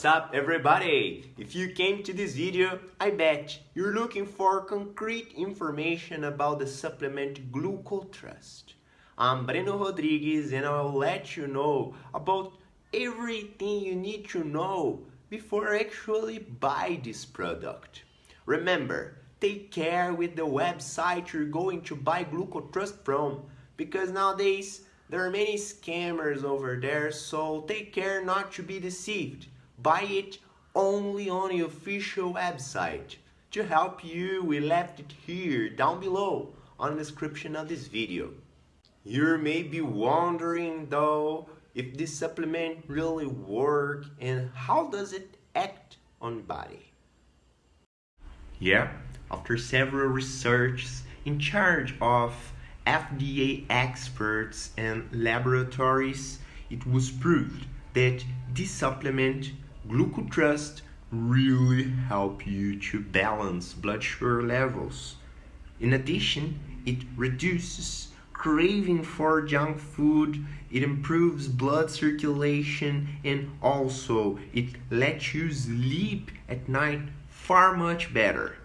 What's up everybody? If you came to this video, I bet you're looking for concrete information about the supplement GlucoTrust. I'm Breno Rodrigues and I'll let you know about everything you need to know before actually buy this product. Remember, take care with the website you're going to buy GlucoTrust from because nowadays there are many scammers over there so take care not to be deceived buy it only on the official website. To help you, we left it here down below on the description of this video. You may be wondering though if this supplement really work and how does it act on body. Yeah, after several researches in charge of FDA experts and laboratories, it was proved that this supplement GlucoTrust really help you to balance blood sugar levels. In addition, it reduces craving for junk food, it improves blood circulation and also it lets you sleep at night far much better.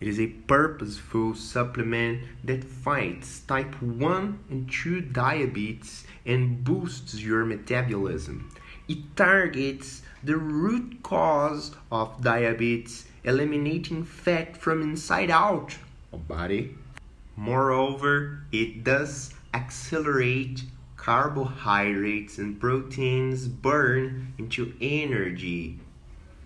It is a purposeful supplement that fights type 1 and 2 diabetes and boosts your metabolism. It targets the root cause of diabetes, eliminating fat from inside out of body. Moreover, it does accelerate carbohydrates and proteins burn into energy.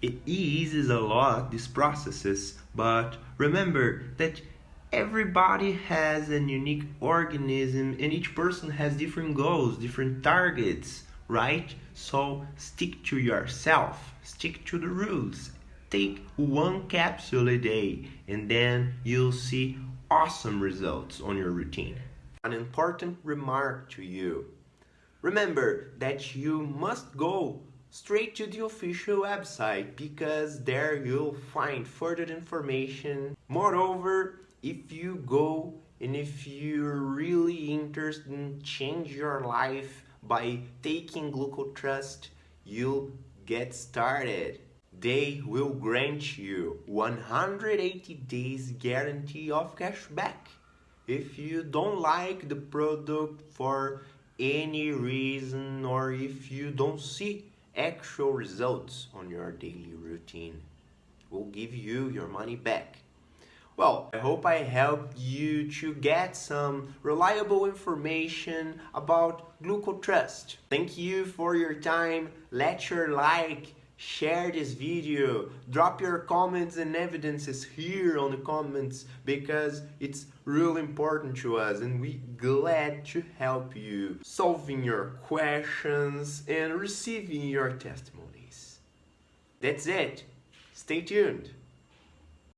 It eases a lot these processes, but remember that everybody has a unique organism and each person has different goals, different targets right? So stick to yourself, stick to the rules. Take one capsule a day and then you'll see awesome results on your routine. An important remark to you. Remember that you must go straight to the official website because there you'll find further information. Moreover, if you go and if you're really interested in change your life by taking GlucoTrust, you'll get started. They will grant you 180 days guarantee of cashback. If you don't like the product for any reason or if you don't see actual results on your daily routine, we'll give you your money back. Well, I hope I helped you to get some reliable information about GlucoTrust. Thank you for your time. Let your like, share this video, drop your comments and evidences here on the comments because it's really important to us and we glad to help you solving your questions and receiving your testimonies. That's it. Stay tuned.